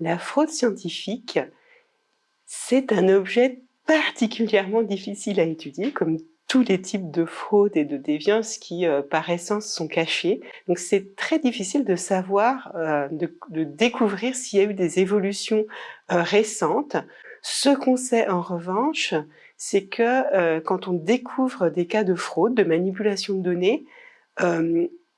La fraude scientifique, c'est un objet particulièrement difficile à étudier, comme tous les types de fraude et de déviance qui, euh, par essence, sont cachés. Donc c'est très difficile de savoir, euh, de, découvrir s'il y a eu des évolutions euh, récentes. Ce qu'on sait en revanche, c'est que quand on découvre des cas de fraude, de manipulation de données,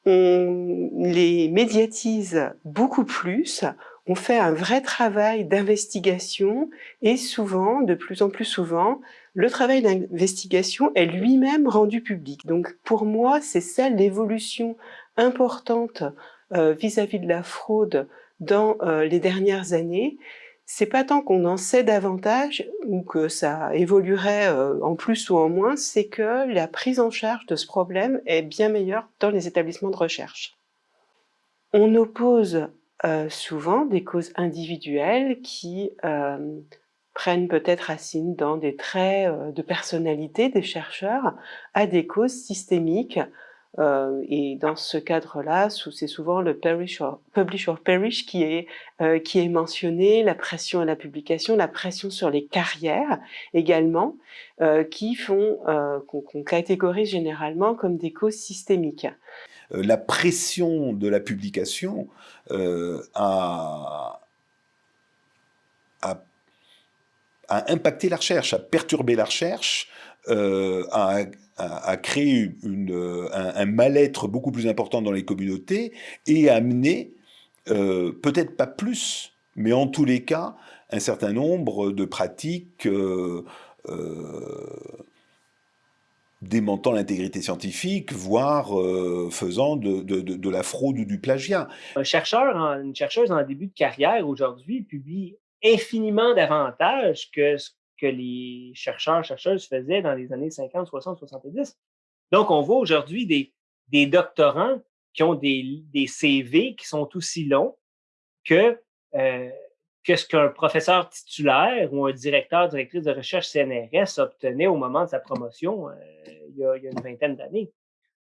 on les médiatise beaucoup plus, on fait un vrai travail d'investigation et souvent, de plus en plus souvent, le travail d'investigation est lui-même rendu public. Donc pour moi, c'est ça l'évolution importante euh, vis-à-vis de la fraude dans euh, les dernières années. C'est pas tant qu'on en sait davantage ou que ça évoluerait euh, en plus ou en moins, c'est que la prise en charge de ce problème est bien meilleure dans les établissements de recherche. On oppose euh, souvent des causes individuelles qui euh, prennent peut-être racine dans des traits euh, de personnalité des chercheurs à des causes systémiques. et dans ce cadre-là, c'est souvent le publish or, publish or perish qui est, qui est mentionné, la pression à la publication, la pression sur les carrières également, qui font qu'on catégorise généralement comme des causes systémiques. Euh, la pression de la publication euh, a, impacté la recherche, a perturbé la recherche, euh, a, créé un, mal-être beaucoup plus important dans les communautés et a amené, peut-être pas plus, mais en tous les cas, un certain nombre de pratiques démentant l'intégrité scientifique, voire euh, faisant de, la fraude ou du plagiat. Un chercheur, une chercheuse en début de carrière aujourd'hui publie infiniment davantage que ce que les chercheurs, chercheuses faisaient dans les années 50, 60, 70. Donc, on voit aujourd'hui des, des doctorants qui ont des, des CV qui sont aussi longs que euh, quest ce qu'un professeur titulaire ou un directeur, directrice de recherche CNRS obtenait au moment de sa promotion euh, il, y a, une vingtaine d'années.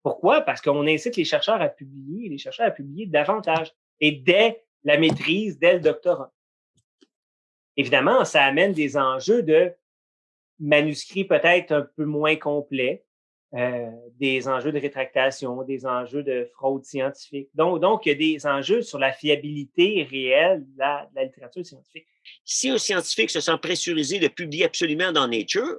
Pourquoi? Parce qu'on incite les chercheurs à publier, les chercheurs à publier davantage et dès la maîtrise, dès le doctorat. Évidemment, ça amène des enjeux de manuscrits peut-être un peu moins complets, euh, des enjeux de rétractation, des enjeux de fraude scientifique. Donc, donc, il y a des enjeux sur la fiabilité réelle de la, littérature scientifique. Si un scientifique se sent pressurisé de publier absolument dans Nature,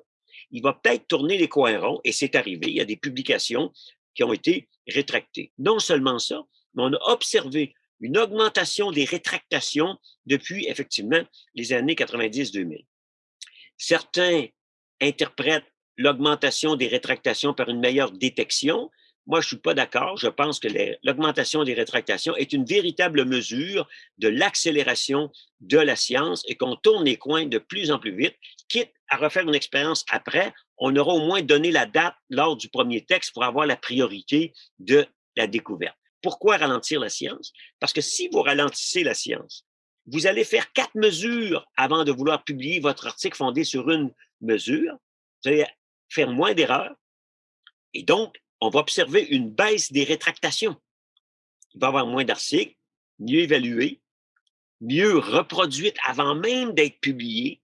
il va peut-être tourner les coins ronds, et c'est arrivé. Il y a des publications qui ont été rétractées. Non seulement ça, mais on a observé une augmentation des rétractations depuis, effectivement, les années 90-2000. Certains interprètent l'augmentation des rétractations par une meilleure détection. Moi, je suis pas d'accord. Je pense que l'augmentation des rétractations est une véritable mesure de l'accélération de la science et qu'on tourne les coins de plus en plus vite, quitte à refaire une expérience après, on aura au moins donné la date lors du premier texte pour avoir la priorité de la découverte. Pourquoi ralentir la science? Parce que si vous ralentissez la science, vous allez faire quatre mesures avant de vouloir publier votre article fondé sur une mesure. Faire moins d'erreurs. Et donc, on va observer une baisse des rétractations. Il va y avoir moins d'articles, mieux évalués, mieux reproduites avant même d'être publiés,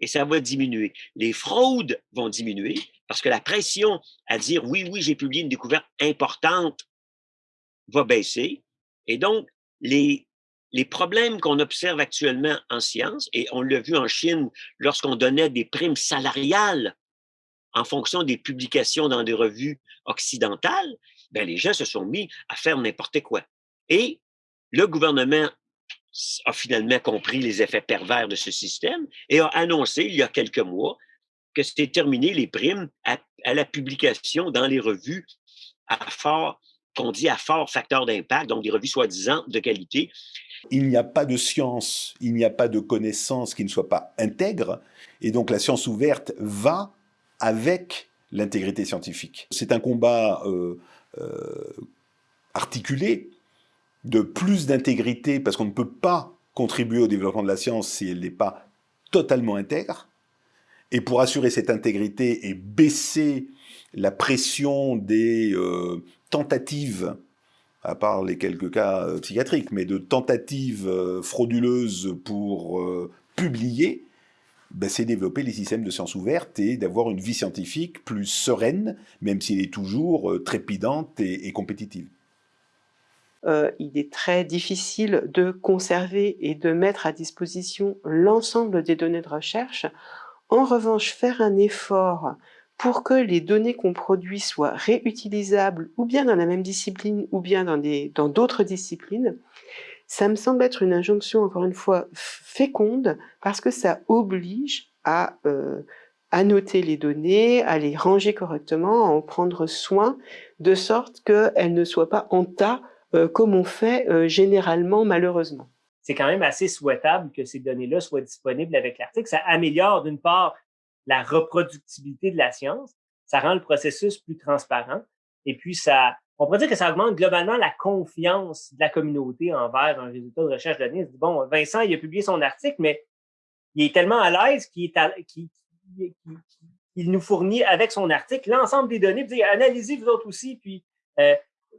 et ça va diminuer. Les fraudes vont diminuer parce que la pression à dire oui, oui, j'ai publié une découverte importante va baisser. Et donc, les, les problèmes qu'on observe actuellement en science, et on l'a vu en Chine lorsqu'on donnait des primes salariales en fonction des publications dans des revues occidentales, ben, les gens se sont mis à faire n'importe quoi. Et le gouvernement a finalement compris les effets pervers de ce système et a annoncé il y a quelques mois que c'était terminé les primes à, la publication dans les revues à fort, qu'on dit à fort facteur d'impact, donc des revues soi-disant de qualité. Il n'y a pas de science, il n'y a pas de connaissance qui ne soit pas intègre, et donc la science ouverte va avec l'intégrité scientifique. C'est un combat euh, euh, articulé de plus d'intégrité, parce qu'on ne peut pas contribuer au développement de la science si elle n'est pas totalement intègre. Et pour assurer cette intégrité et baisser la pression des euh, tentatives à part les quelques cas psychiatriques, mais de tentatives frauduleuses pour publier, ben, c'est développer les systèmes de sciences ouvertes et d'avoir une vie scientifique plus sereine, même s'il est toujours trépidante et, compétitive. il est très difficile de conserver et de mettre à disposition l'ensemble des données de recherche. En revanche, faire un effort pour que les données qu'on produit soient réutilisables ou bien dans la même discipline ou bien dans d'autres disciplines, ça me semble être une injonction, encore une fois, féconde, parce que ça oblige à euh, annoter les données, à les ranger correctement, à en prendre soin, de sorte qu'elles ne soient pas en tas, euh, comme on fait euh, généralement, malheureusement. C'est quand même assez souhaitable que ces données-là soient disponibles avec l'article. Ça améliore d'une part la reproductibilité de la science, ça rend le processus plus transparent, et puis ça, on pourrait dire que ça augmente globalement la confiance de la communauté envers un résultat de recherche donné. Bon, Vincent, il a publié son article, mais il est tellement à l'aise qu'il nous fournit avec son article l'ensemble des données, puis analysez vous autres aussi, puis euh,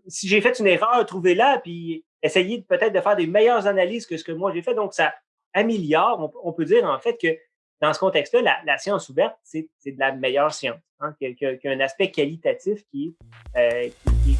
si j'ai fait une erreur, trouvez-la, puis essayez peut-être de faire des meilleures analyses que ce que moi j'ai fait. Donc, ça améliore, on peut dire en fait que dans ce contexte-là, la, science ouverte, c'est de la meilleure science, hein, qui, a, un aspect qualitatif qui, euh, qui,